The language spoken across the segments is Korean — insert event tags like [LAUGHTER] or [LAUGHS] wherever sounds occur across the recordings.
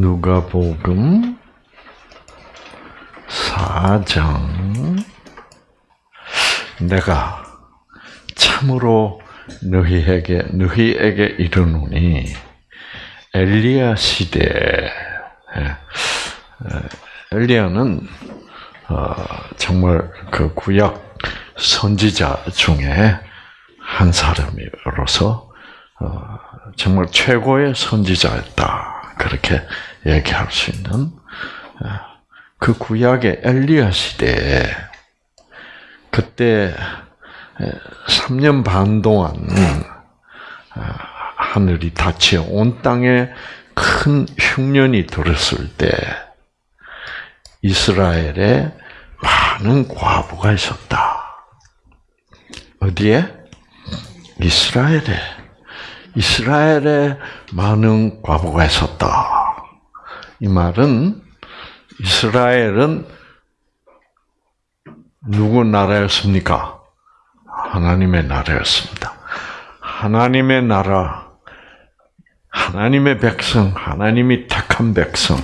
누가복음 4장. 내가 참으로 너희에게 너희에게 이르노니 엘리야 시대. 예, 엘리야는 어, 정말 그 구약 선지자 중에 한 사람으로서 어, 정말 최고의 선지자였다 그렇게 얘기할 수 있는 어, 그 구약의 엘리야 시대에 그때 3년 반 동안 하늘이 닫혀 온 땅에 큰 흉년이 들었을 때 이스라엘에 많은 과부가 있었다. 어디에? 이스라엘에. 이스라엘에 많은 과부가 있었다. 이 말은 이스라엘은 누구 나라였습니까? 하나님의 나라였습니다. 하나님의 나라, 하나님의 백성, 하나님이 택한 백성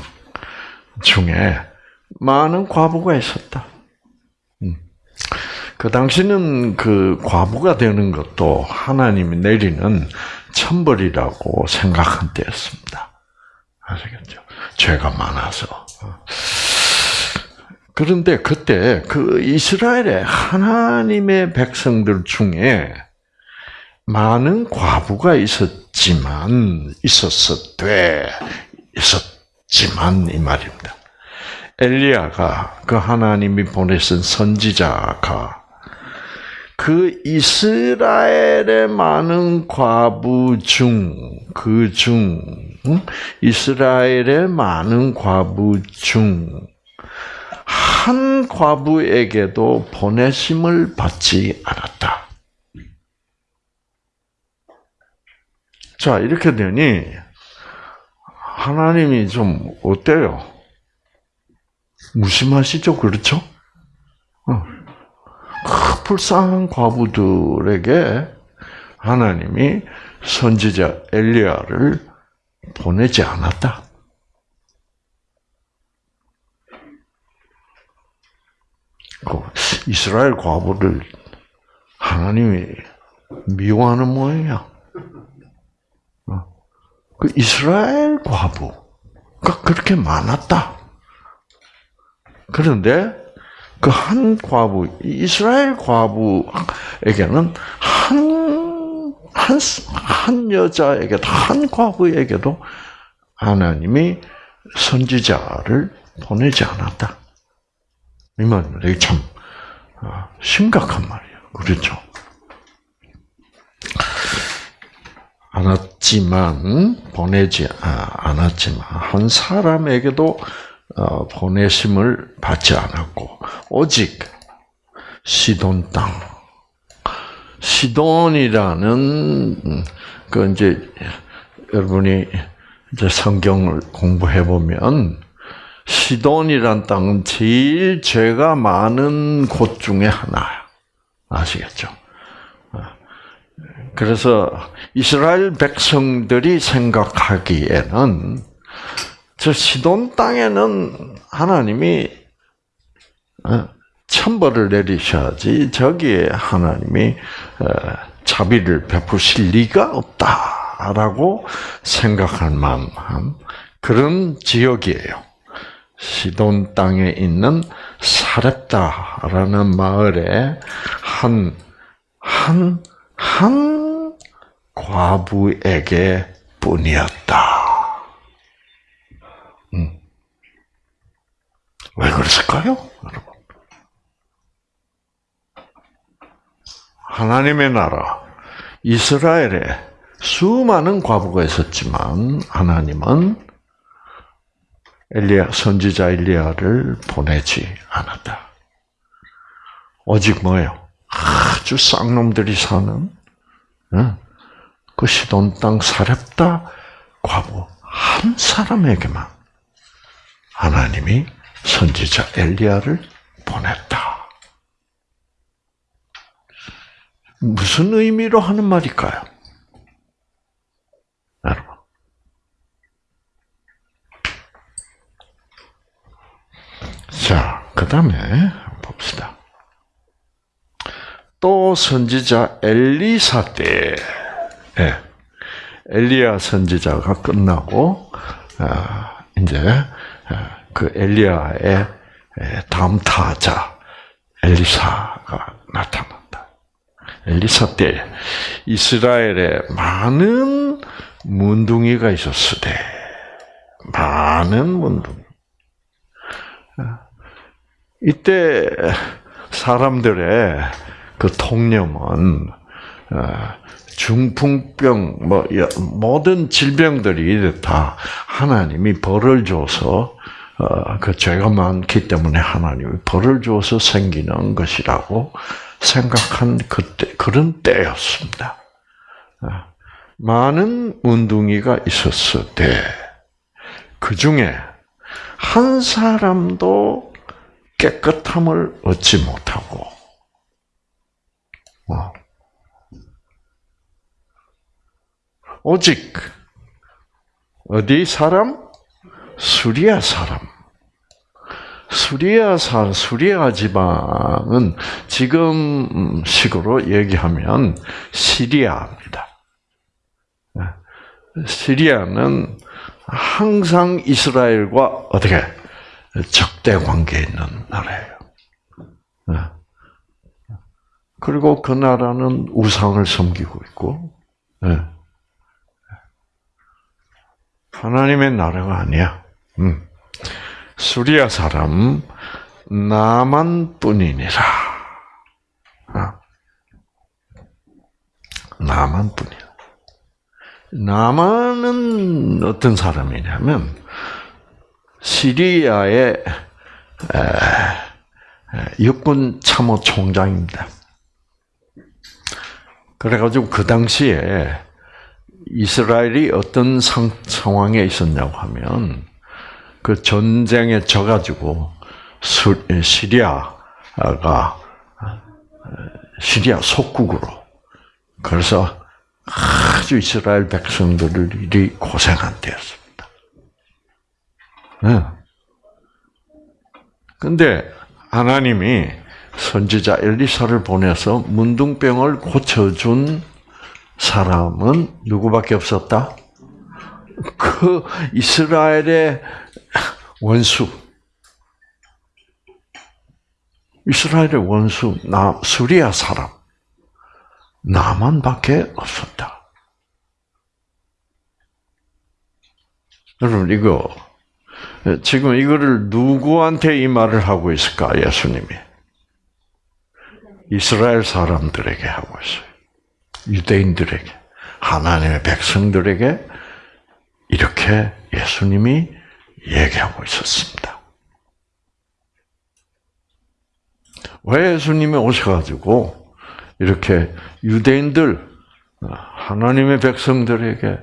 중에 많은 과부가 있었다. 음. 그 당시는 그 과부가 되는 것도 하나님이 내리는 천벌이라고 생각한 때였습니다. 아시겠죠? 죄가 많아서. 그런데 그때 그 이스라엘의 하나님의 백성들 중에 많은 과부가 있었지만 있었었되 있었지만 이 말입니다. 엘리야가 그 하나님이 보내신 선지자가 그 이스라엘의 많은 과부 중, 그 중, 이스라엘의 많은 과부 중, 한 과부에게도 보내심을 받지 않았다. 자, 이렇게 되니, 하나님이 좀 어때요? 무심하시죠? 그렇죠? 어. 그 불쌍한 과부들에게 하나님이 선지자 엘리야를 보내지 않았다. 그 이스라엘 과부를 하나님이 미워하는 모양이야. 어. 그 이스라엘 과부가 그렇게 많았다. 그런데 그 한 과부, 이스라엘 과부에게는 한, 한, 한 여자에게도, 한 과부에게도 하나님이 선지자를 보내지 않았다. 이 말입니다. 이게 참 어, 심각한 말이에요. 그렇죠? 않았지만 보내지 아, 않았지만 한 사람에게도 어, 보내심을 받지 않았고 오직 시돈 땅 시돈이라는 그 이제 여러분이 이제 성경을 공부해 보면 시돈이란 땅은 제일 죄가 많은 곳 중에 하나야. 아시겠죠? 그래서 이스라엘 백성들이 생각하기에는 저 시돈 땅에는 하나님이 어, 천벌을 내리셔야지 저기에 하나님이 어, 자비를 베푸실 리가 없다라고 생각할 만한 그런 지역이에요. 시돈 땅에 있는 사렙다라는 마을에 한, 한, 한 과부에게 뿐이었다. 음. 왜 그랬을까요? 여러분? 하나님의 나라, 이스라엘에 수많은 과부가 있었지만, 하나님은 엘리야 선지자 엘리야를 보내지 않았다. 오직 뭐요? 아주 쌍놈들이 사는 그 시돈 땅 사렙다 과부 한 사람에게만 하나님이 선지자 엘리야를 보냈다. 무슨 의미로 하는 말일까요? 여러분. 자, 그 다음에 봅시다. 또 선지자 엘리사 때, 예. 엘리야 선지자가 끝나고, 아, 이제, 아, 그 엘리야의 다음 타자 엘리사가 나타난다. 엘리사 때 이스라엘에 많은 문둥이가 있었으되 많은 문둥이. 이때 사람들의 그 통념은 중풍병 뭐 모든 질병들이 다 하나님이 벌을 줘서 어, 그 죄가 많기 때문에 하나님이 벌을 줘서 생기는 것이라고 생각한 그때 그런 때였습니다. 어, 많은 운둥이가 있었을 때, 그 중에 한 사람도 깨끗함을 얻지 못하고, 어, 오직 어디 사람? 수리아 사람. 수리아 사 수리아 지방은 지금 식으로 얘기하면 시리아입니다. 시리아는 항상 이스라엘과 어떻게 적대 관계에 있는 나라예요. 그리고 그 나라는 우상을 섬기고 있고, 하나님의 나라가 아니야. 음. 수리아 사람 나만뿐이니라. 어. 나만뿐이야. 나만은 어떤 사람이냐면 시리아의 육군 참모 총장입니다. 그래가지고 그 당시에 이스라엘이 어떤 상, 상황에 있었냐고 하면 그 전쟁에 져가지고 시리아가 시리아 속국으로 그래서 아주 이스라엘 백성들이 고생한 때였습니다. 네. 근데 하나님이 선지자 엘리사를 보내서 문둥병을 고쳐준 사람은 누구밖에 없었다? 그 이스라엘의 원수, 이스라엘의 원수 나 수리아 사람 나만밖에 없었다. 여러분 이거 지금 이거를 누구한테 이 말을 하고 있을까 예수님이 이스라엘 사람들에게 하고 있어요. 유대인들에게 하나님의 백성들에게 이렇게 예수님이 얘기하고 있었습니다. 왜 예수님이 오셔가지고 이렇게 유대인들 하나님의 백성들에게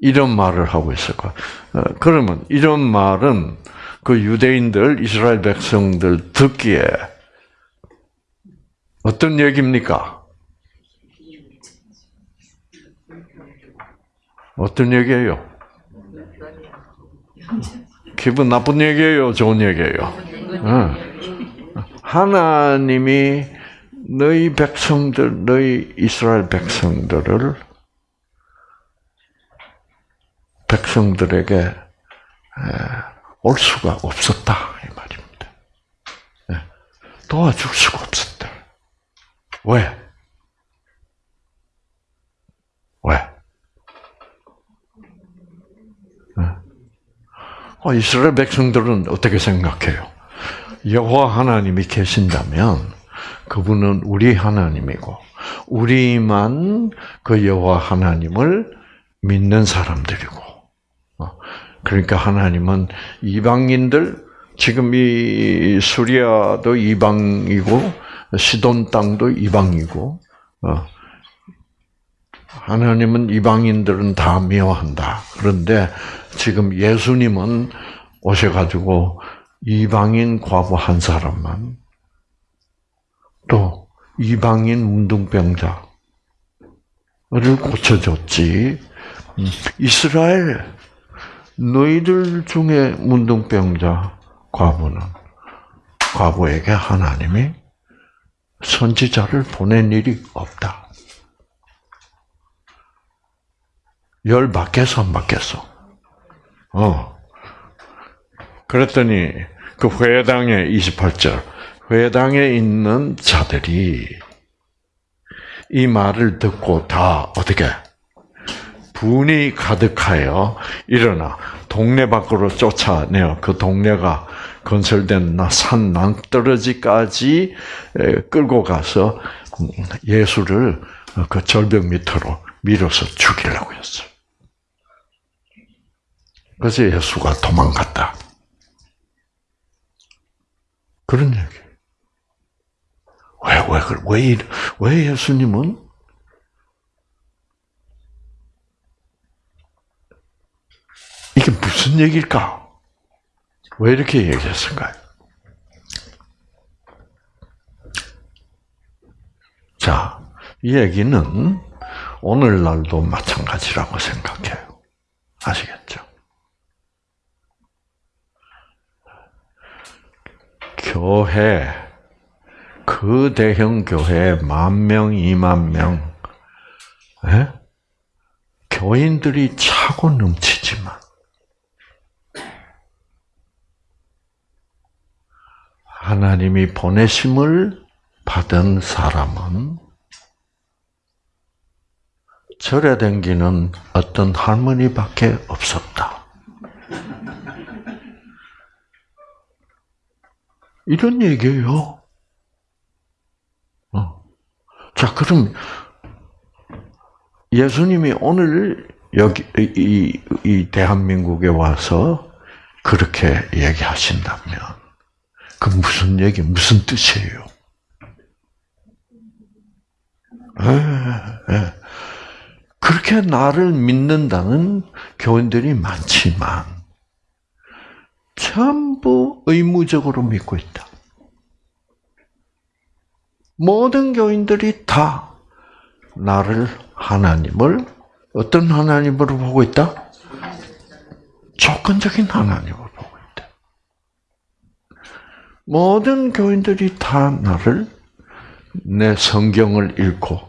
이런 말을 하고 있을까? 어, 그러면 이런 말은 그 유대인들 이스라엘 백성들 듣기에 어떤 얘기입니까? 어떤 얘기예요? 기분 나쁜 얘기예요? 좋은 얘기예요? 하나님이 너희 백성들, 너희 이스라엘 백성들을 백성들에게 올 수가 없었다 이 말입니다. 도와줄 수가 없었다. 왜? 왜? 이스라엘 백성들은 어떻게 생각해요? 여호와 하나님이 계신다면 그분은 우리 하나님이고 우리만 그 여호와 하나님을 믿는 사람들이고 어, 그러니까 하나님은 이방인들 지금 이 수리아도 이방이고 시돈 땅도 이방이고 어, 하나님은 이방인들은 다 미워한다. 그런데 지금 예수님은 오셔가지고 이방인 과부 한 사람만 또 이방인 문둥병자를 고쳐줬지. 이스라엘 너희들 중에 문둥병자 과부는 과부에게 하나님이 선지자를 보낸 일이 없다. 열 받겠어, 안 받겠어? 어. 그랬더니 그 회당에 28절 회당에 있는 자들이 이 말을 듣고 다 어떻게 분이 가득하여 일어나 동네 밖으로 쫓아내어 그 동네가 건설된 산 낭떠러지까지 끌고 가서 예수를 그 절벽 밑으로 밀어서 죽이려고 했어요. 그래서 예수가 도망갔다. 그런 얘기. 왜, 왜, 왜, 왜 예수님은 이게 무슨 얘기일까? 왜 이렇게 얘기했을까요? 자, 이 얘기는 오늘날도 마찬가지라고 생각해요. 아시겠죠? 교회, 그 대형 교회 만 명, 이만 명, 에? 교인들이 차고 넘치지만, 하나님이 보내심을 받은 사람은 절에 댕기는 어떤 할머니밖에 없었다. 이런 얘기예요. 어. 자, 그럼 예수님이 오늘 여기 이, 이 대한민국에 와서 그렇게 얘기하신다면 그 무슨 얘기, 무슨 뜻이에요? 에, 에. 그렇게 나를 믿는다는 교인들이 많지만 전부 의무적으로 믿고 있다. 모든 교인들이 다 나를 하나님을 어떤 하나님으로 보고 있다? 조건적인 하나님으로 보고 있다. 모든 교인들이 다 나를 내 성경을 읽고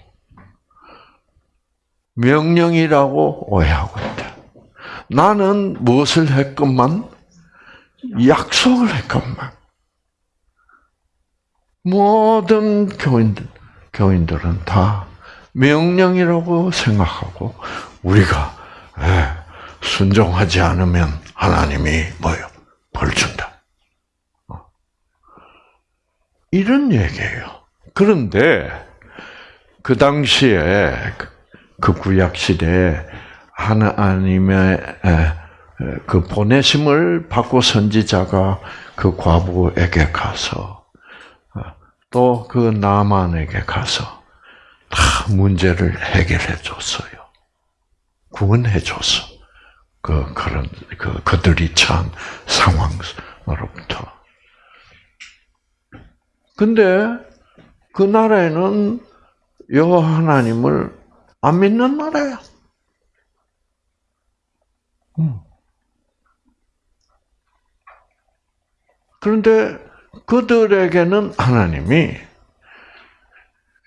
명령이라고 오해하고 있다. 나는 무엇을 했건만 약속을 했건만 모든 교인들 교인들은 다 명령이라고 생각하고 우리가 예, 순종하지 않으면 하나님이 뭐요 벌 준다. 어. 이런 얘기예요. 그런데 그 당시에 그 구약 시대에 하나님의 그 보내심을 받고 선지자가 그 과부에게 가서 어, 또그 나만에게 가서 다 문제를 해결해 줬어요. 구원해 줬어. 그 그런 그 그들이 처한 상황으로부터. 근데 그 나라에는 여호와 하나님을 안 믿는 나라야. 음. 그런데 그들에게는 하나님이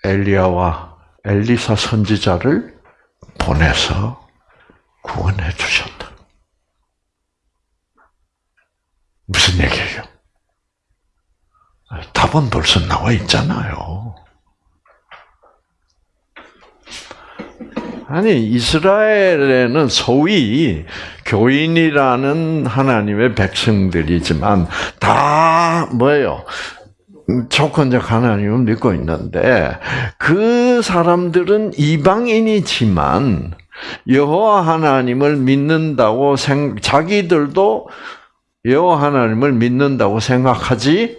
엘리야와 엘리사 선지자를 보내서 구원해 주셨다. 무슨 얘기예요? 답은 벌써 나와 있잖아요. 아니 이스라엘에는 소위 교인이라는 하나님의 백성들이지만 다 뭐예요? 조건적 하나님을 믿고 있는데 그 사람들은 이방인이지만 여호와 하나님을 믿는다고 생 자기들도 여호와 하나님을 믿는다고 생각하지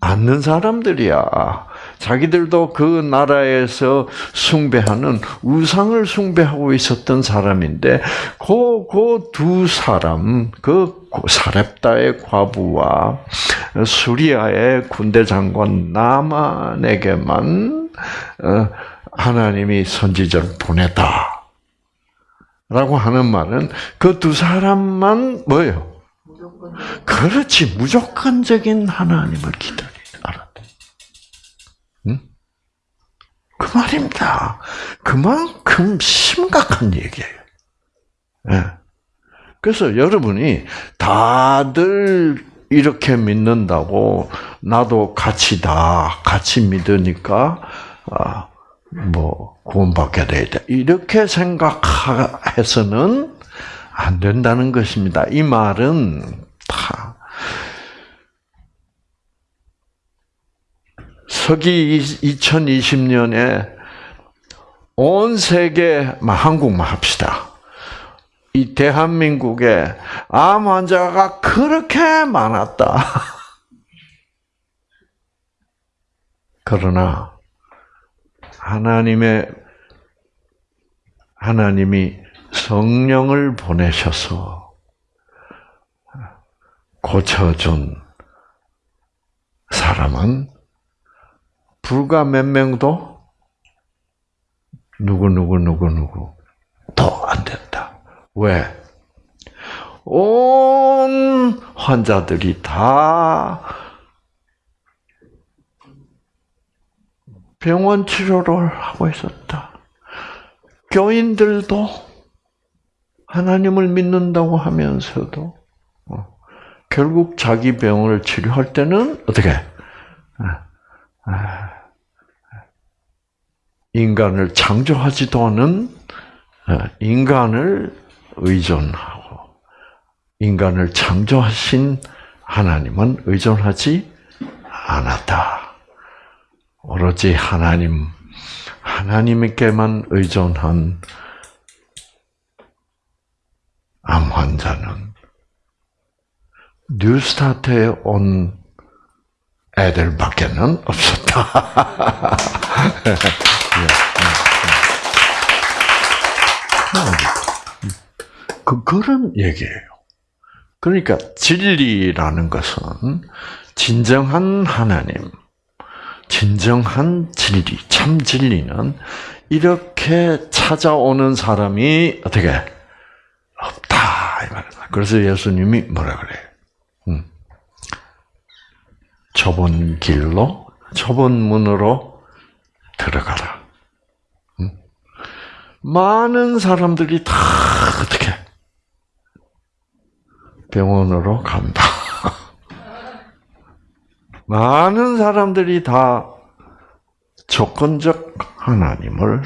않는 사람들이야. 자기들도 그 나라에서 숭배하는 우상을 숭배하고 있었던 사람인데 그그두 사람 그 사렙다의 과부와 수리아의 군대 장관 나만에게만 어, 하나님이 선지자를 보내다. 라고 하는 말은 그 두 사람만 뭐예요? 그렇지 무조건적인 하나님을 기다리 그 말입니다. 그만큼 심각한 얘기예요. 예. 그래서 여러분이 다들 이렇게 믿는다고 나도 같이 다 같이 믿으니까 아, 뭐 구원받게 되다 이렇게 생각해서는 안 된다는 것입니다. 이 말은 다 서기 2020년에 온 세계 한국만 합시다. 이 대한민국에 암 환자가 그렇게 많았다. [LAUGHS] 그러나 하나님의 하나님이 성령을 보내셔서 고쳐준 사람은 불과 몇 명도 누구 누구 누구 누구 더 안 된다. 왜? 온 환자들이 다 병원 치료를 하고 있었다. 교인들도 하나님을 믿는다고 하면서도 어, 결국 자기 병을 치료할 때는 어떻게 아, 아, 인간을 창조하지도 않은 어, 인간을 의존하고 인간을 창조하신 하나님은 의존하지 않았다. 오로지 하나님 하나님께만 의존한 암 환자는 뉴스타트에 온 애들밖에는 없었다. [LAUGHS] 그 그런 얘기예요. 그러니까 진리라는 것은 진정한 하나님, 진정한 진리, 참 진리는 이렇게 찾아오는 사람이 어떻게 없다 이 말이야. 그래서 예수님이 뭐라 그래요? 음. 좁은 길로, 좁은 문으로 들어가라. 음. 많은 사람들이 다 어떻게 병원으로 간다. [LAUGHS] 많은 사람들이 다 조건적 하나님을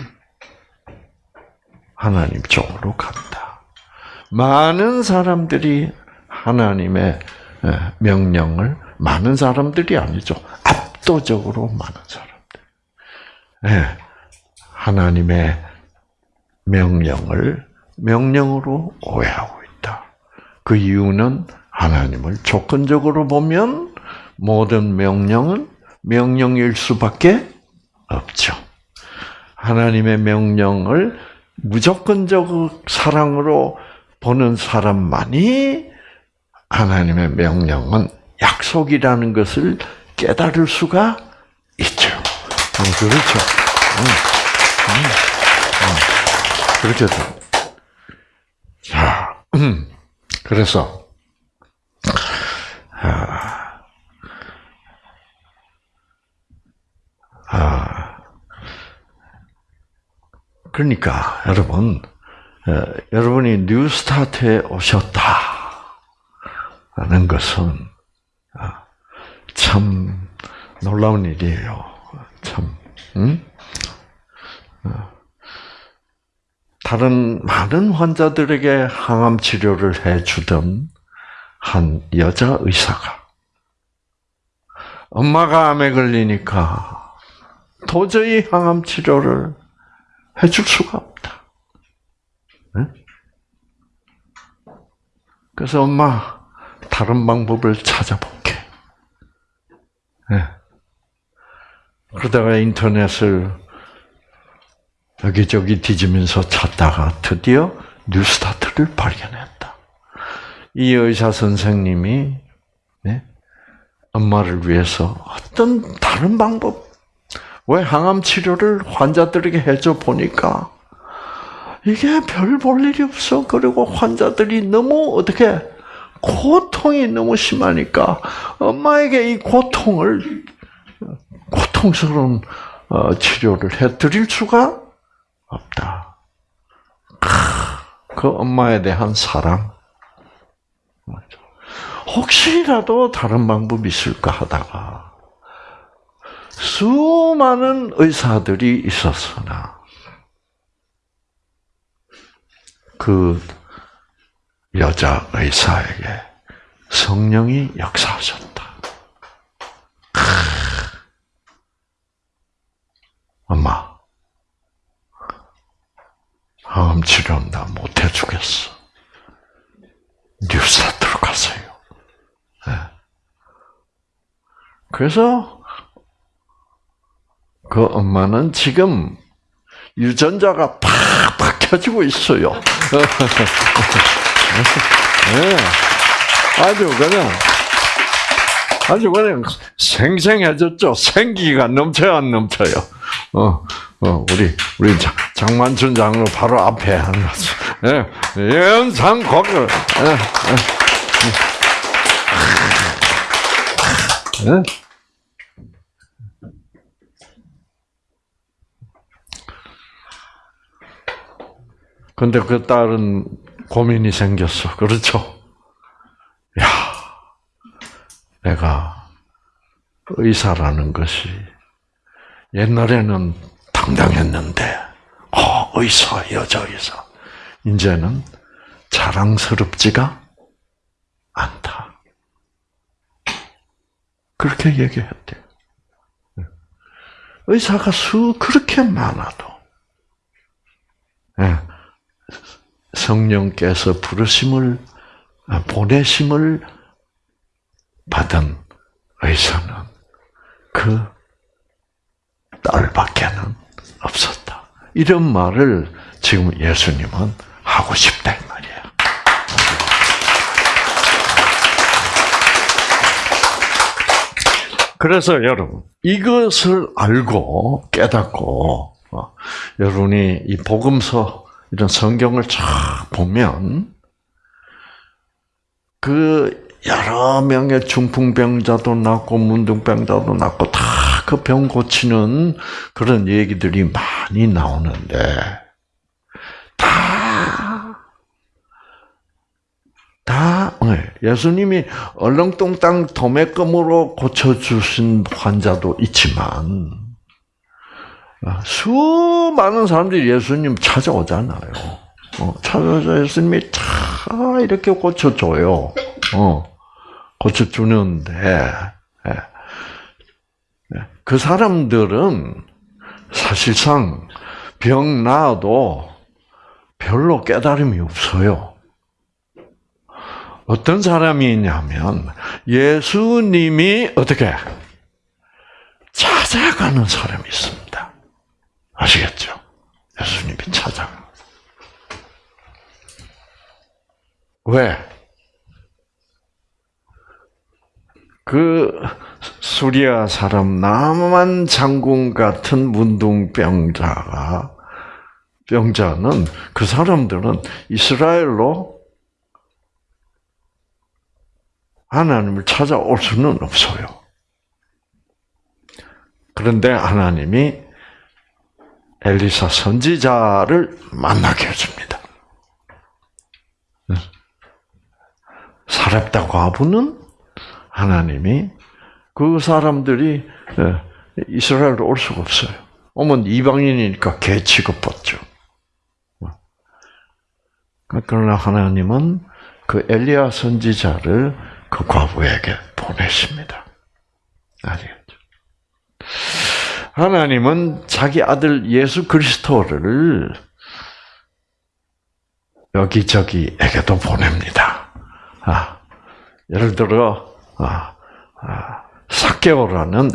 하나님 쪽으로 간다. 많은 사람들이 하나님의 명령을 많은 사람들이 아니죠. 압도적으로 많은 사람들. 하나님의 명령을 명령으로 오해하고 있다. 그 이유는 하나님을 조건적으로 보면 모든 명령은 명령일 수밖에 없죠. 하나님의 명령을 무조건적 사랑으로 보는 사람만이 하나님의 명령은 약속이라는 것을 깨달을 수가 있죠. 음, 그렇죠. 음, 음, 그렇게 돼. 자, 그래서 아, 아, 그러니까 여러분, 어, 여러분이 New Start에 오셨다는 것은 아, 참 놀라운 일이에요. 참, 응? 어, 다른 많은 환자들에게 항암 치료를 해주던 한 여자 의사가 엄마가 암에 걸리니까 도저히 항암 치료를 해줄 수가 없다. 그래서 엄마 다른 방법을 찾아볼게. 그러다가 인터넷을 여기저기 뒤지면서 찾다가 드디어 뉴스타트를 발견했다. 이 의사 선생님이 네? 엄마를 위해서 어떤 다른 방법, 왜 항암 치료를 환자들에게 해줘 보니까 이게 별 볼 일이 없어. 그리고 환자들이 너무 어떻게 고통이 너무 심하니까 엄마에게 이 고통을 고통스러운 어, 치료를 해드릴 수가 없다. 그 엄마에 대한 사랑. 혹시라도 다른 방법이 있을까 하다가 수많은 의사들이 있었으나 그 여자 의사에게 성령이 역사하셨다. 엄마, 암 치료는 나 못해 주겠어. 뉴스타트로 가세요. 네. 그래서 그 엄마는 지금 유전자가 팍팍 켜지고 있어요. 네. [LAUGHS] 아주 그냥 아주 그냥 생생해졌죠. 생기가 넘쳐요, 안 넘쳐요. 어, 어, 우리 우리 장, 장만춘 장로 바로 앞에 하는 거죠. 예, 곡을. 예, 예. 예? 근데 그 딸은 고민이 생겼어. 그렇죠? 야, 내가 의사라는 것이 옛날에는 당당했는데, 어, 의사, 여자 의사. 이제는 자랑스럽지가 않다. 그렇게 얘기했대. 의사가 수 그렇게 많아도, 예, 성령께서 부르심을 보내심을 받은 의사는 그 딸밖에는 없었다. 이런 말을 지금 예수님은 하고 싶다 이 말이야. 그래서 여러분 이것을 알고 깨닫고 어, 여러분이 이 복음서 이런 성경을 쫙 보면 그 여러 명의 중풍병자도 낫고 문둥병자도 낫고 다 그 병 고치는 그런 얘기들이 많이 나오는데 다, 다 네, 예수님이 얼렁뚱땅 도매금으로 고쳐주신 환자도 있지만 아, 수많은 사람들이 예수님 찾아오잖아요. 어, 찾아서 예수님이 다 이렇게 고쳐줘요. 어, 고쳐주는데, 예. 예. 그 사람들은 사실상 병 나아도 별로 깨달음이 없어요. 어떤 사람이 있냐면 예수님이 어떻게 찾아가는 사람이 있습니다. 아시겠죠? 예수님이 찾아가. 왜? 그 수리아 사람 남한 장군 같은 문둥병자가 병자는 그 사람들은 이스라엘로 하나님을 찾아올 수는 없어요. 그런데 하나님이 엘리사 선지자를 만나게 해줍니다. 사렙다 과부는 하나님이 그 사람들이 예, 이스라엘로 올 수가 없어요. 오면 이방인이니까 개 취급받죠. 그러나 하나님은 그 엘리야 선지자를 그 과부에게 보내십니다. 아시겠죠? 하나님은 자기 아들 예수 그리스도를 여기저기에게도 보냅니다. 아, 예를 들어 아, 아, 사케오라는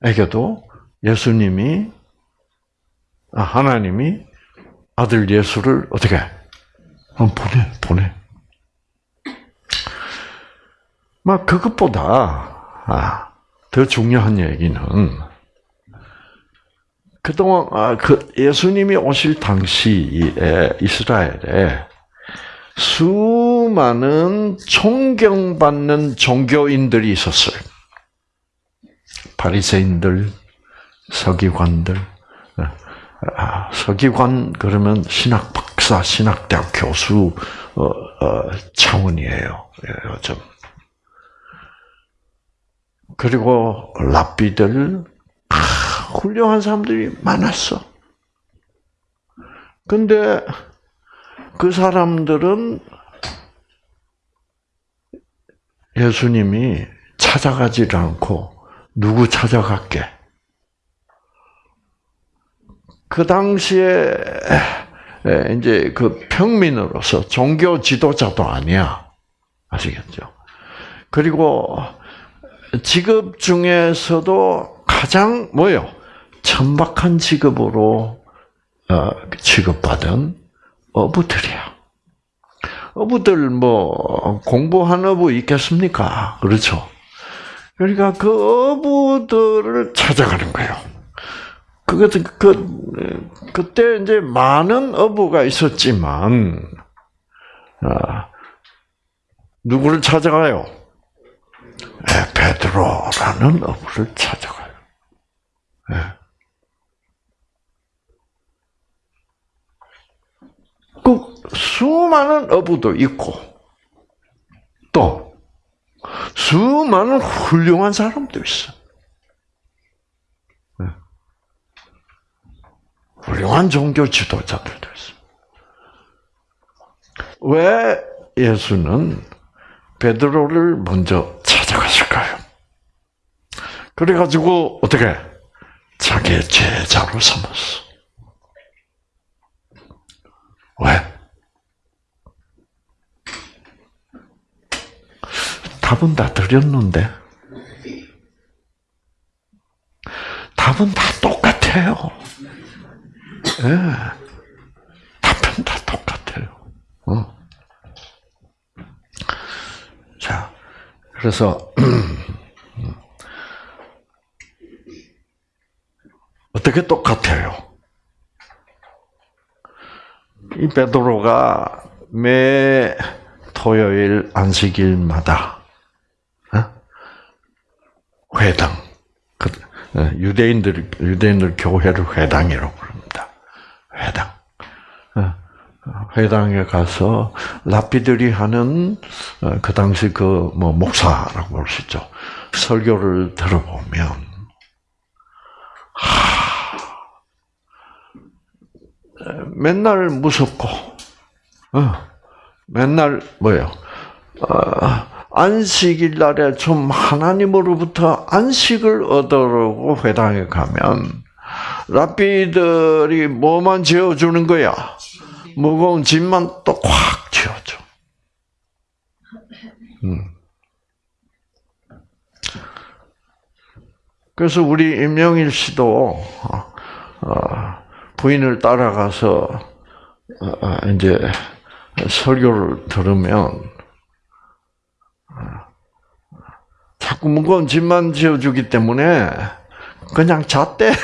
세리에게도 예수님이 아, 하나님이 아들 예수를 어떻게 보내 보내. 막 그것보다 아, 더 중요한 얘기는 그동안 아, 그 예수님이 오실 당시에 이스라엘에 수많은 존경받는 종교인들이 있었어요. 바리새인들, 서기관들, 아, 서기관 그러면 신학 박사, 신학대학 교수 어, 어, 차원이에요. 요즘. 그리고 랍비들 아, 훌륭한 사람들이 많았어. 근데 그 사람들은 예수님이 찾아가지를 않고 누구 찾아갈게? 그 당시에 이제 그 평민으로서 종교 지도자도 아니야. 아시겠죠? 그리고 직업 중에서도 가장 뭐요? 천박한 직업으로 어, 취급받은 어부들이야. 어부들 뭐 공부한 어부 있겠습니까? 그렇죠. 그러니까 그 어부들을 찾아가는 거예요. 그것 그 그때 이제 많은 어부가 있었지만 아, 누구를 찾아가요? 네, 베드로라는 어부를 찾아가요. 네. 그 수많은 어부도 있고 또 수많은 훌륭한 사람도 있어. 네. 훌륭한 종교 지도자들도 있어. 왜 예수는 베드로를 먼저 찾아갔을까요? 그래가지고 어떻게 자기의 제자로 삼았어. 왜? 답은 다 드렸는데 답은 다 똑같아요. 예. 답은 다 똑같아요. 어. 자, 그래서 [CLEARS THROAT] 어떻게 똑같아요? 이 베드로가 매 토요일 안식일마다 회당, 그, 유대인들 유대인들 교회를 회당이라고 부릅니다. 회당. 회당에 가서 랍비들이 하는 그 당시 그 뭐 목사라고 볼 수 있죠. 설교를 들어보면 하, 맨날 무섭고 어, 맨날 뭐요? 어, 안식일 날에 좀 하나님으로부터 안식을 얻으려고 회당에 가면 랍비들이 뭐만 지어주는 거야? 무거운 짐만 또꽉 지어줘. 음. 그래서 우리 임영일 씨도 어, 부인을 따라가서 어, 이제 설교를 들으면 자꾸 무거운 짐만 지어주기 때문에 그냥 잤대. [LAUGHS]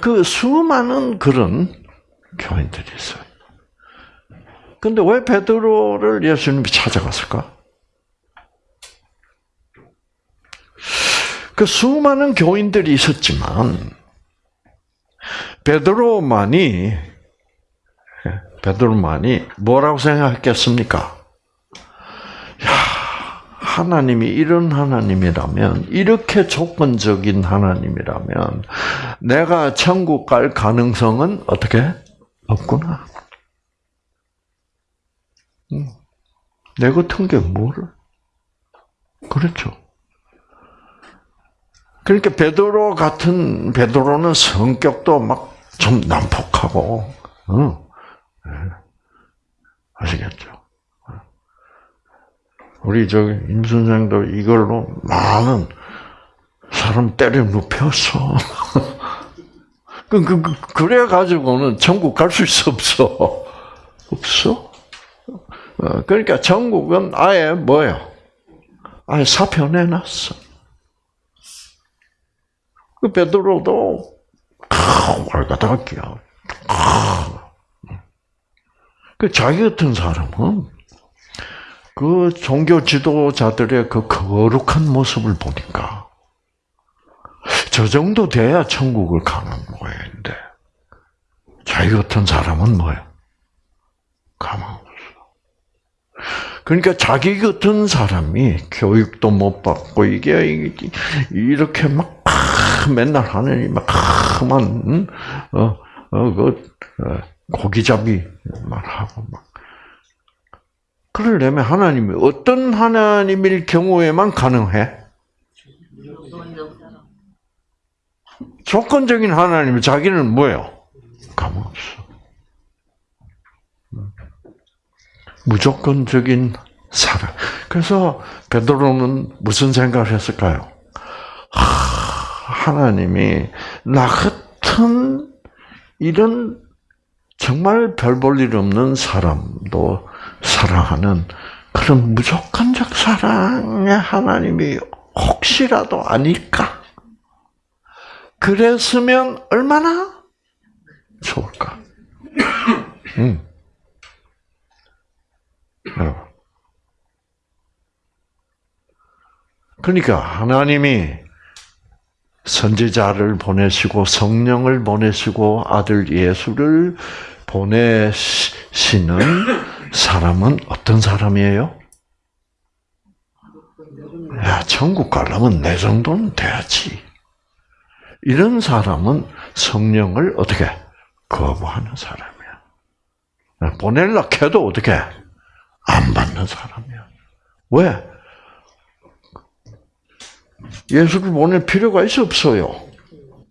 그 수많은 그런 교인들이 있어요. 근데 왜 베드로를 예수님이 찾아갔을까? 그 수많은 교인들이 있었지만 베드로만이 베드로만이 뭐라고 생각했겠습니까? 야, 하나님이 이런 하나님이라면, 이렇게 조건적인 하나님이라면, 내가 천국 갈 가능성은 어떻게? 없구나. 내 같은 게 뭐를? 그렇죠. 그러니까 베드로 같은 베드로는 성격도 막 좀 난폭하고, 어. 아시겠죠? 우리 저임 선생도 이걸로 많은 사람 때려 눕혔어. [LAUGHS] 그, 그, 그, 그래 가지고는 천국 갈 수 있어 없어? 없어. 어, 그러니까 천국은 아예 뭐요? 아예 사표 내놨어. 그 베드로도 월가닥이야. 그 자기 같은 사람은 그 종교 지도자들의 그 거룩한 모습을 보니까 저 정도 돼야 천국을 가는 모양인데 자기 같은 사람은 뭐예요? 가만 없어. 그러니까 자기 같은 사람이 교육도 못 받고 이게 이렇게 막 맨날 하느니 막만 어어그 고기잡이만 하고 막 그러려면 하나님이 어떤 하나님일 경우에만 가능해? 조건적인 하나님이 자기는 뭐예요? 가만 없어. 무조건적인 사랑. 그래서 베드로는 무슨 생각을 했을까요? 하, 하나님이 나 같은 이런 정말 별 볼 일 없는 사람도 사랑하는 그런 무조건적 사랑의 하나님이 혹시라도 아닐까? 그랬으면 얼마나 좋을까? 음. 그러니까 하나님이 선지자를 보내시고 성령을 보내시고 아들 예수를 보내시는 사람은 어떤 사람이에요? 야, 천국 가려면 내 정도는 돼야지. 이런 사람은 성령을 어떻게 거부하는 사람이야. 보낼라 해도 어떻게 안 받는 사람이야. 왜? 예수를 보낼 필요가 있어 없어요.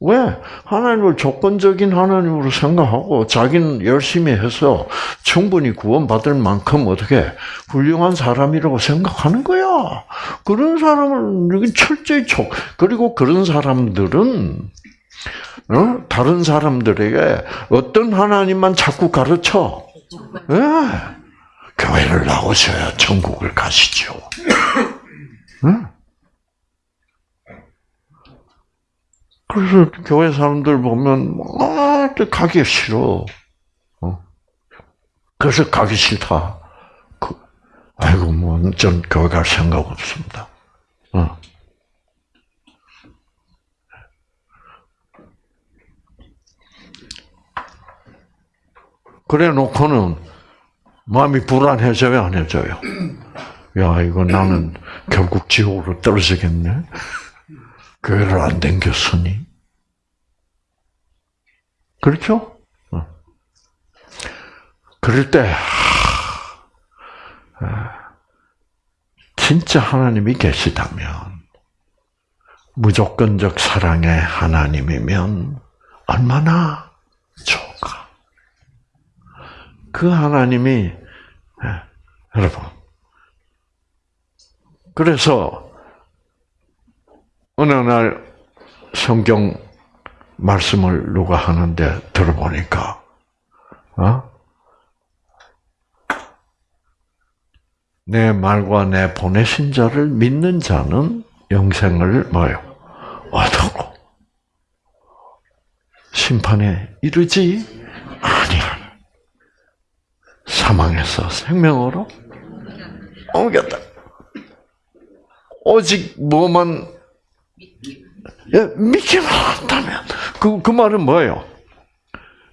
왜? 하나님을 조건적인 하나님으로 생각하고 자기는 열심히 해서 충분히 구원받을 만큼 어떻게 훌륭한 사람이라고 생각하는 거야. 그런 여기 철저히 촉. 그리고 그런 사람들은 어? 다른 사람들에게 어떤 하나님만 자꾸 가르쳐. 네. 교회를 나오셔야 천국을 가시죠. 응? 그래서 교회 사람들 보면 아, 가기 싫어. 어? 그래서 가기 싫다. 그, 아이고 뭐전 교회 갈 생각 없습니다. 어. 그래 놓고는 마음이 불안해져요, 안 해져요? 야, 이거 나는 [CLEARS THROAT] 결국 지옥으로 떨어지겠네? 교회를 안 댕겼으니. 그렇죠? 어. 그럴 때, 진짜 하나님이 계시다면, 무조건적 사랑의 하나님이면 얼마나 좋을까. 그 하나님이, 여러분, 그래서 어느 날 성경 말씀을 누가 하는데 들어보니까, 어? 내 말과 내 보내신 자를 믿는 자는 영생을 뭐요? 얻고 심판에 이르지 아니야. 사망에서 생명으로 옮겼다. 오직 뭐만 예, 믿기만 한다면 그, 그 말은 뭐예요?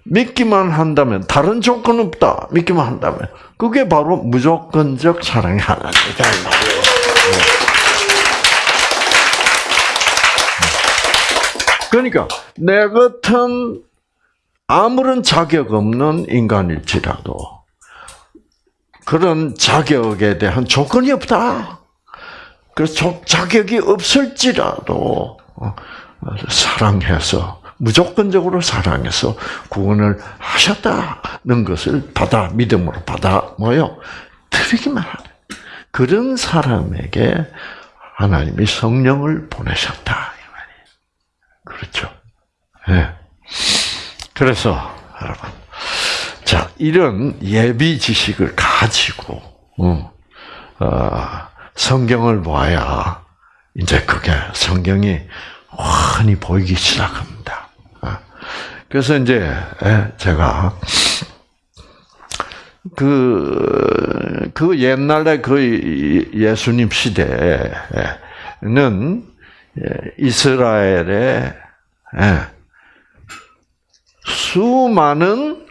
믿기만 한다면 다른 조건 없다. 믿기만 한다면 그게 바로 무조건적 사랑의 하나님이다 그러니까 내 같은 아무런 자격 없는 인간일지라도 그런 자격에 대한 조건이 없다. 그래서 자격이 없을지라도 어, 사랑해서 무조건적으로 사랑해서 구원을 하셨다는 것을 받아 믿음으로 받아 뭐요 드리기만 하는 그런 사람에게 하나님이 성령을 보내셨다 이 말이에요. 그렇죠? 예. 네. 그래서 여러분, 자 이런 예비 지식을 가지고 어, 어, 성경을 보아야 이제 그게 성경이 환히 보이기 시작합니다. 아, 그래서 이제 제가 그, 그 옛날에 그 예수님 시대에는 이스라엘에 수많은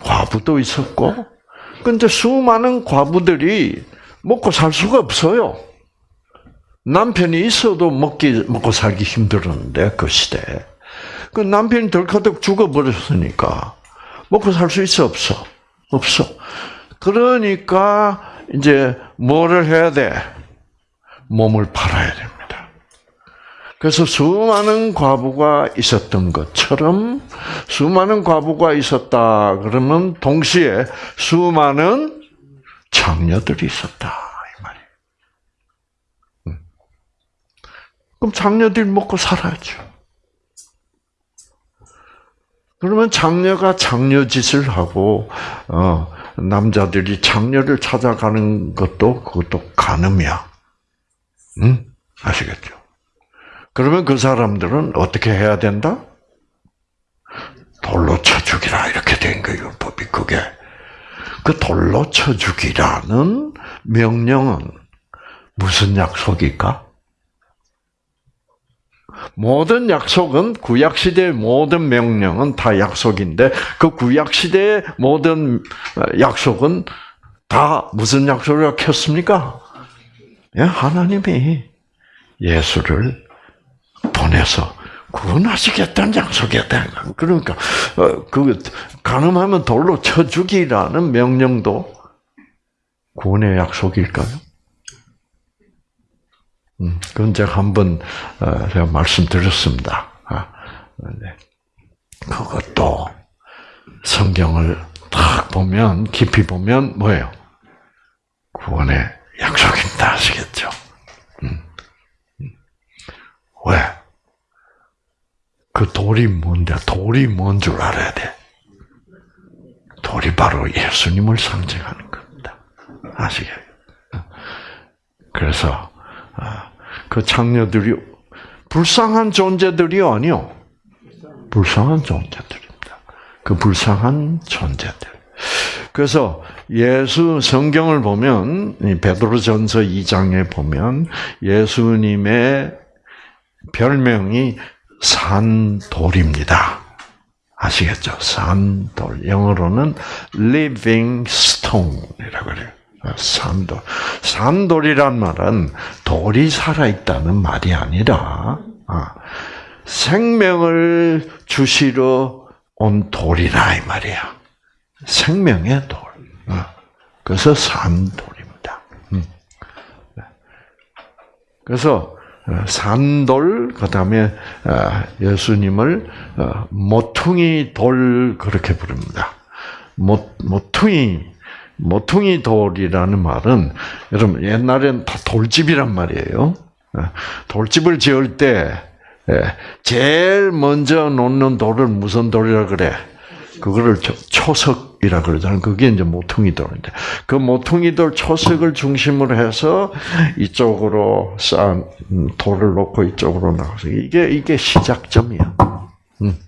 과부도 있었고, 근데 수많은 과부들이 먹고 살 수가 없어요. 남편이 있어도 먹기, 먹고 살기 힘들었는데, 그 시대에. 그 남편이 덜커덕 죽어버렸으니까, 먹고 살 수 있어, 없어? 없어. 그러니까, 이제, 뭐를 해야 돼? 몸을 팔아야 됩니다. 그래서 수많은 과부가 있었던 것처럼, 수많은 과부가 있었다. 그러면, 동시에 수많은 장녀들이 있었다. 이 말이에요. 음. 그럼 장녀들이 먹고 살아야죠. 그러면 장녀가 장녀 짓을 하고 어, 남자들이 장녀를 찾아가는 것도 그것도 간음이야. 응? 아시겠죠? 그러면 그 사람들은 어떻게 해야 된다? 돌로 쳐 죽이라 이렇게 된 거예요. 법이 그게 그 돌로 쳐 죽이라는 명령은 무슨 약속일까? 모든 약속은 구약 시대의 모든 명령은 다 약속인데 그 구약 시대의 모든 약속은 다 무슨 약속을 켰습니까? 예, 하나님이 예수를 보내서 구원하시겠다는 약속이었다. 그러니까 어, 그 가늠하면 돌로 쳐 죽이라는 명령도 구원의 약속일까요? 음, 그건 제가 한번 어, 제가 말씀드렸습니다. 아, 네. 그것도 성경을 딱 보면 깊이 보면 뭐예요? 구원의 약속입니다. 아시겠죠? 음. 음. 왜? 그 돌이 뭔데? 돌이 뭔 줄 알아야 돼. 돌이 바로 예수님을 상징하는 겁니다. 아시겠죠? 그래서 아, 그 장녀들이 불쌍한 존재들이 아니요. 불쌍한 존재들입니다. 그 불쌍한 존재들. 그래서 예수 성경을 보면 베드로전서 2장에 보면 예수님의 별명이 산돌입니다. 아시겠죠? 산돌. 영어로는 living stone이라고 그래요. 산돌. 산돌이란 말은 돌이 살아있다는 말이 아니라, 아, 생명을 주시러 온 돌이라, 이 말이야. 생명의 돌. 아, 그래서 산돌입니다. 음. 네. 그래서, 어, 산돌, 그 다음에 어, 예수님을 어, 모퉁이 돌, 그렇게 부릅니다. 모, 모퉁이, 모퉁이 돌이라는 말은 여러분 옛날엔 다 돌집이란 말이에요. 돌집을 지을 때 예, 제일 먼저 놓는 돌을 무슨 돌이라 그래? 그거를 초석 이라 그러잖아요. 그게 이제 모퉁이 돌인데 그 모퉁이 돌 초석을 중심으로 해서 이쪽으로 쌓은 돌을 놓고 이쪽으로 나가서 이게 이게 시작점이야. 음.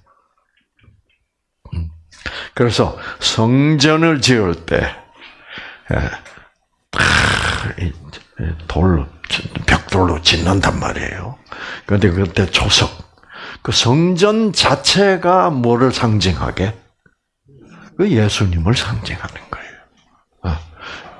음. 그래서 성전을 지을 때 예. 돌로 벽돌로 짓는단 말이에요. 그런데 그때 조석 그 성전 자체가 뭐를 상징하게? 그 예수님을 상징하는 거예요. 아,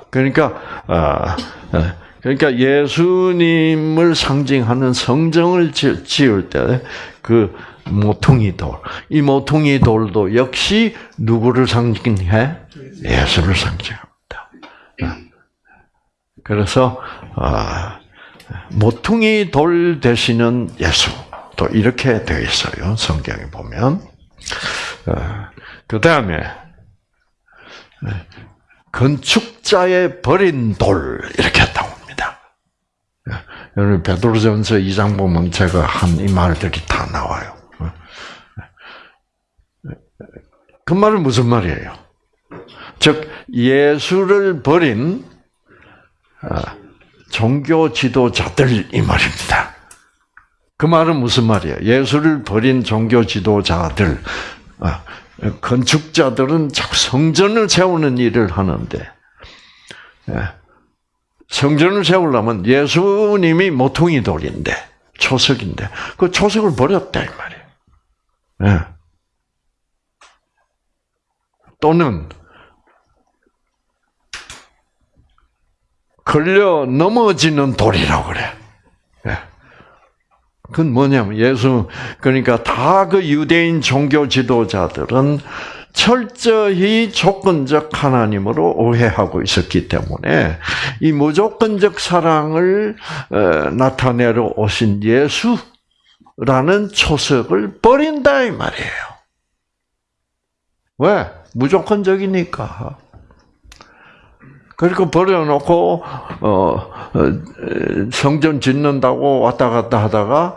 그러니까 아, 아, 그러니까 예수님을 상징하는 성전을 지을 때 그 모퉁이 돌, 이 모퉁이 돌도 역시 누구를 상징해? 예수를 상징합니다. 그래서 아, 모퉁이 돌 대신은 예수 또 이렇게 되어 있어요 성경에 보면 아, 그 다음에 건축자의 버린 돌 이렇게 나옵니다. 여러분 베드로전서 2장 보면 제가 한 이 말들이 다 나와요. 그 말은 무슨 말이에요? 즉 예수를 버린 아, 종교 지도자들 이 말입니다. 그 말은 무슨 말이야? 예수를 버린 종교 지도자들, 아, 건축자들은 자꾸 성전을 세우는 일을 하는데, 예. 성전을 세우려면 예수님이 모퉁이 돌인데, 초석인데, 그 초석을 버렸다, 이 말이에요. 예. 또는, 걸려 넘어지는 돌이라고 그래. 예. 그건 뭐냐면 예수 그러니까 다 그 유대인 종교 지도자들은 철저히 조건적 하나님으로 오해하고 있었기 때문에 이 무조건적 사랑을 어, 나타내러 오신 예수라는 초석을 버린다 이 말이에요. 왜? 무조건적이니까. 그리고 버려놓고 어, 어, 성전 짓는다고 왔다 갔다 하다가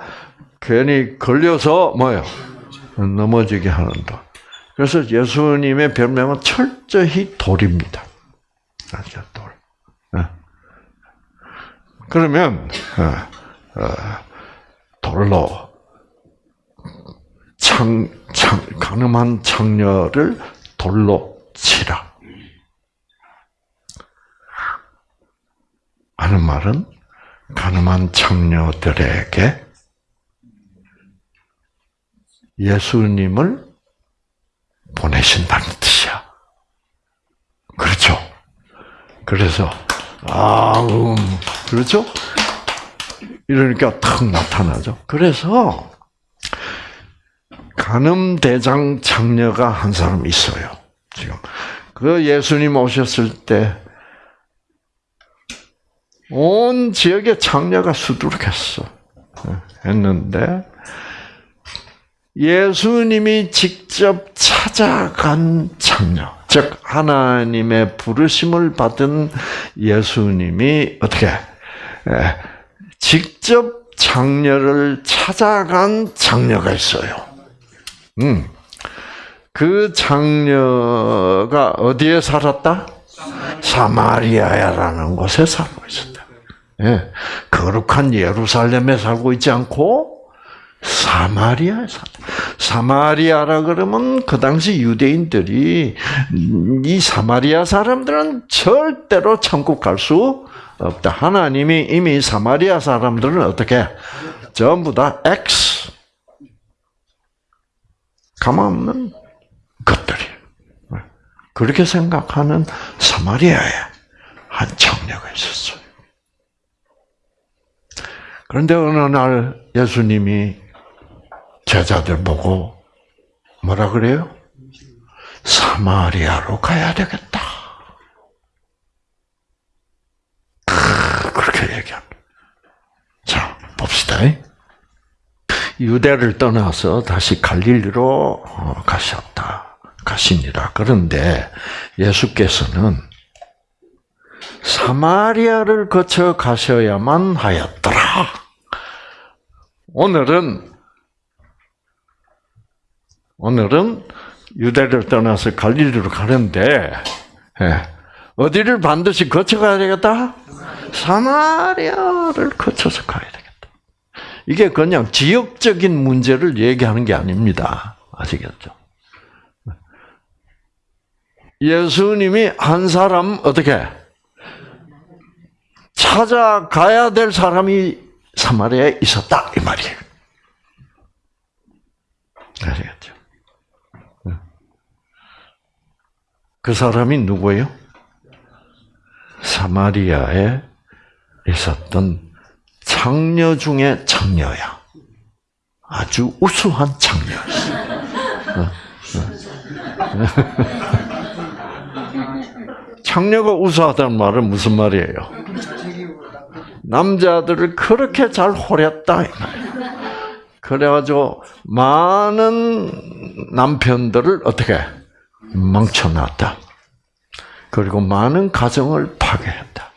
괜히 걸려서 뭐요 넘어지게 하는다. 그래서 예수님의 별명은 철저히 돌입니다. 아죠 돌. 네. 그러면 어, 돌로 창, 창 가늠한 창녀를 돌로 치라. 하는 말은 가늠한 창녀들에게 예수님을 보내신다는 뜻이야. 그렇죠? 그래서 아, 음, 그렇죠? 이러니까 탁 나타나죠. 그래서 간음 대장 장녀가 한 사람 있어요. 지금 그 예수님 오셨을 때 온 지역에 장녀가 수두룩했어. 했는데 예수님이 직접 찾아간 장녀, 즉 하나님의 부르심을 받은 예수님이 어떻게 직접 장녀를 찾아간 장녀가 있어요. 음. 그 장녀가 어디에 살았다? 사마리아라는 곳에 살고 있었다. 예, 거룩한 예루살렘에 살고 있지 않고 사마리아에 살다. 사마리아라 그러면 그 당시 유대인들이 이 사마리아 사람들은 절대로 천국 갈 수 없다. 하나님이 이미 사마리아 사람들은 어떻게 전부 다 X 가만 없는 것들이 그렇게 생각하는 사마리아에 한 청녀가 있었어요. 그런데 어느 날 예수님이 제자들 보고 뭐라 그래요? 사마리아로 가야 되겠다. 그렇게 얘기합니다. 자, 봅시다. 유대를 떠나서 다시 갈릴리로 어, 가셨다. 가시니라. 그런데 예수께서는 사마리아를 거쳐 가셔야만 하였더라. 오늘은 오늘은 유대를 떠나서 갈릴리로 가는데 예, 어디를 반드시 거쳐가야 되겠다? 사마리아를 거쳐서 가야 되겠다. 이게 그냥 지역적인 문제를 얘기하는 게 아닙니다. 아시겠죠? 예수님이 한 사람 어떻게 찾아가야 될 사람이 사마리아에 있었다 이 말이에요. 아시겠죠? 그 사람이 누구예요? 사마리아에 있었던 장녀 중에 장녀야. 아주 우수한 장녀였어. [LAUGHS] 장녀가 우수하다는 말은 무슨 말이에요? 남자들을 그렇게 잘 호렸다. 그래가지고 많은 남편들을 어떻게 망쳐놨다. 그리고 많은 가정을 파괴했다.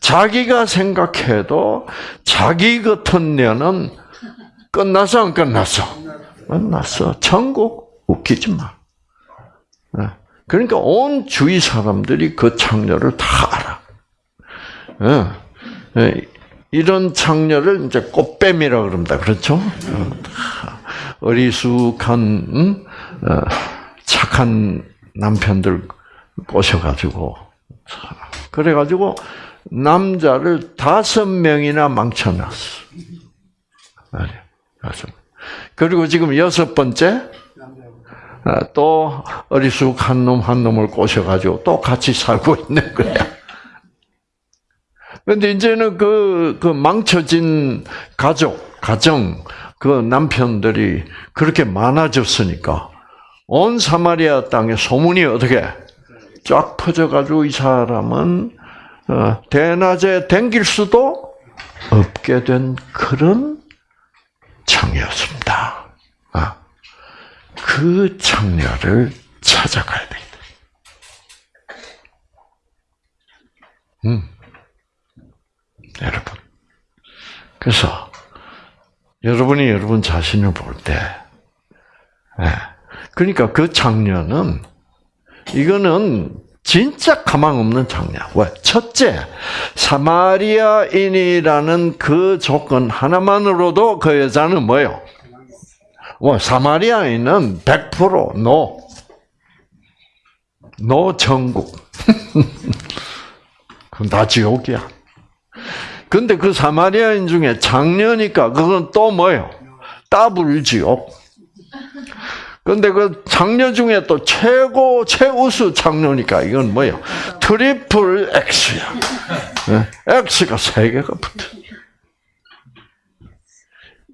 자기가 생각해도 자기 같은 년은 끝났어 안 끝났어? 끝났어. 천국 웃기지 마. 그러니까 온 주위 사람들이 그 창녀를 다 알아. 이런 장녀를 이제 꽃뱀이라 그럽니다. 그렇죠? 어, 어리숙한 음? 어, 착한 남편들 꼬셔가지고 그래가지고 남자를 다섯 명이나 망쳐놨어. 그리고 지금 여섯 번째 어, 또 어리숙한 놈 한 놈을 꼬셔가지고 또 같이 살고 있는 거야. 근데 이제는 그, 그 망쳐진 가족, 가정, 그 남편들이 그렇게 많아졌으니까 온 사마리아 땅에 소문이 어떻게 쫙 퍼져가지고 이 사람은 어, 대낮에 댕길 수도 없게 된 그런 창이었습니다. 아, 그 창녀를 찾아가야 됩니다. 음. 여러분. 그래서 여러분이 여러분 자신을 볼 때, 예. 그러니까 그 장녀는 이거는 진짜 가망 없는 장녀. 왜? 첫째, 사마리아인이라는 그 조건 하나만으로도 그 여자는 뭐요? 뭐 사마리아인은 100% no. No 천국. [LAUGHS] 그럼 다 지옥이야. 근데 그 사마리아인 중에 창녀니까 그건 또 뭐예요? 더블 지옥. 근데 그 창녀 중에 또 최고 최우수 창녀니까 이건 뭐예요? triple X야. X가 세 개가 붙어.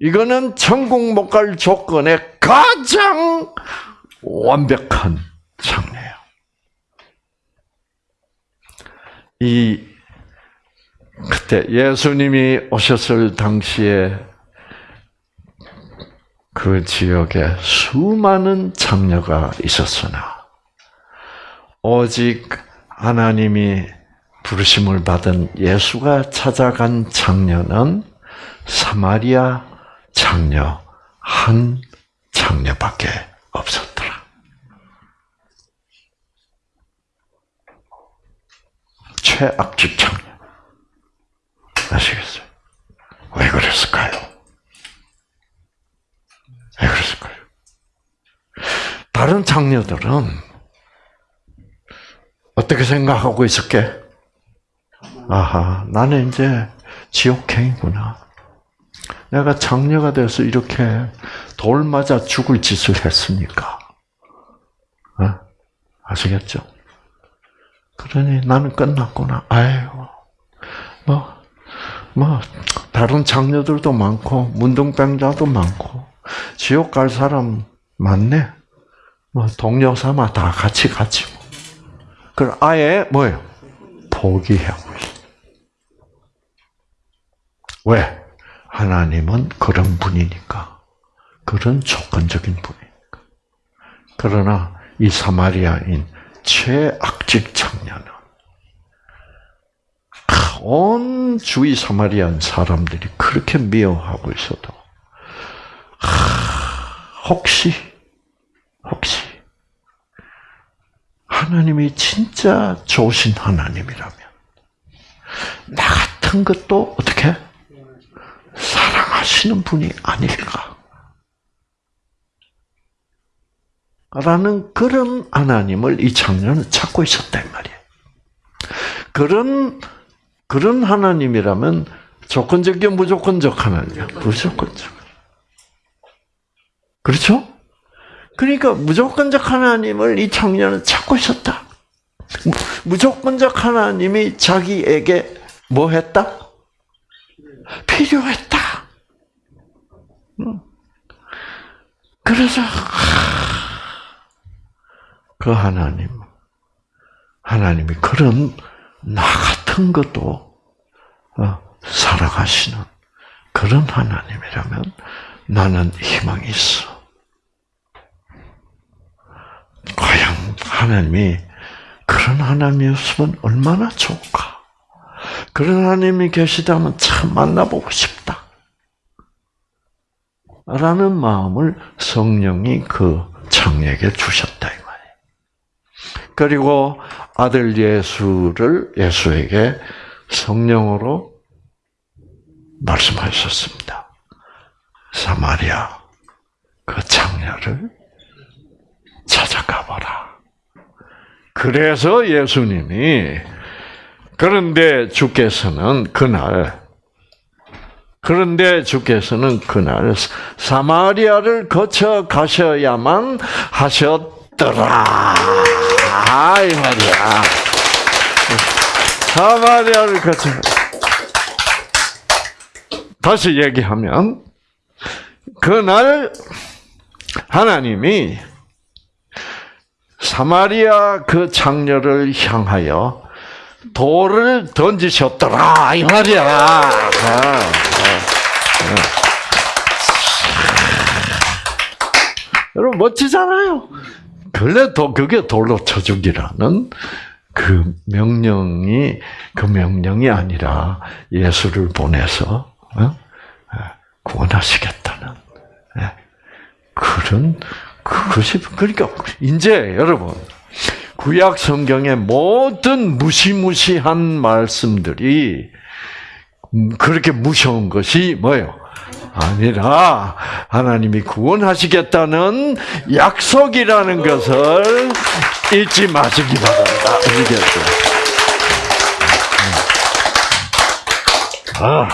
이거는 천국 못 갈 조건의 가장 완벽한 창녀예요. 이 그때 예수님이 오셨을 당시에 그 지역에 수많은 창녀가 있었으나 오직 하나님이 부르심을 받은 예수가 찾아간 장녀는 사마리아 장녀 한 장녀밖에 없었더라. 최악집 장녀. 아시겠어요? 왜 그랬을까요? 왜 그랬을까요? 다른 장녀들은 어떻게 생각하고 있을게? 아하, 나는 이제 지옥행이구나. 내가 장녀가 돼서 이렇게 돌 맞아 죽을 짓을 했으니까. 어? 아시겠죠? 그러니 나는 끝났구나. 아유, 뭐, 뭐 다른 장녀들도 많고 문둥병자도 많고 지옥 갈 사람 많네. 뭐 동료 삼아 다 같이 가지. 그 아예 뭐예요? 포기해. 왜? 하나님은 그런 분이니까. 그런 조건적인 분이니까. 그러나 이 사마리아인 최악직 청년은 온 주위 사마리안 사람들이 그렇게 미워하고 있어도 혹시 혹시 하나님이 진짜 좋으신 하나님이라면 나 같은 것도 어떻게 사랑하시는 분이 아닐까? 라는 그런 하나님을 이 청년은 찾고 있었단 말이에요. 그런 그런 하나님이라면 조건적이요, 무조건적 하나님이야. 무조건적. 그렇죠? 그러니까 무조건적 하나님을 이 청년은 찾고 있었다. 무조건적 하나님이 자기에게 뭐 했다? 필요했다. 그래서 그 하나님, 하나님이 그런 나같 은 것도 어, 살아가시는 그런 하나님이라면 나는 희망이 있어. 과연 하나님이 그런 하나님이었으면 얼마나 좋을까? 그런 하나님이 계시다면 참 만나보고 싶다. 라는 마음을 성령이 그 창에게 주셨다. 그리고 아들 예수를 예수에게 성령으로 말씀하셨습니다. 사마리아 그 장녀를 찾아가 봐라. 그래서 예수님이 그런데 주께서는 그날 그런데 주께서는 그날 사마리아를 거쳐 가셔야만 하셨더라. 이 말이야. 사마리아를 거쳐. 다시 얘기하면, 그날 하나님이 사마리아 그 장녀를 향하여 돌을 던지셨더라 이 말이야. 아, 아, 아. 여러분 멋지잖아요. 그래도 그게 돌로 쳐 죽이라는 그 명령이 그 명령이 아니라 예수를 보내서 어? 구원하시겠다는 예. 그런 그것이 그러니까 이제 여러분 구약 성경의 모든 무시무시한 말씀들이 음, 그렇게 무서운 것이 뭐예요? 아니라 하나님이 구원하시겠다는 약속이라는 것을 잊지 마시기 바랍니다. 아시겠죠? 아,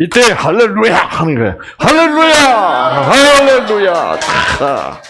이때 할렐루야 하는 거예요. 할렐루야, 할렐루야. 자,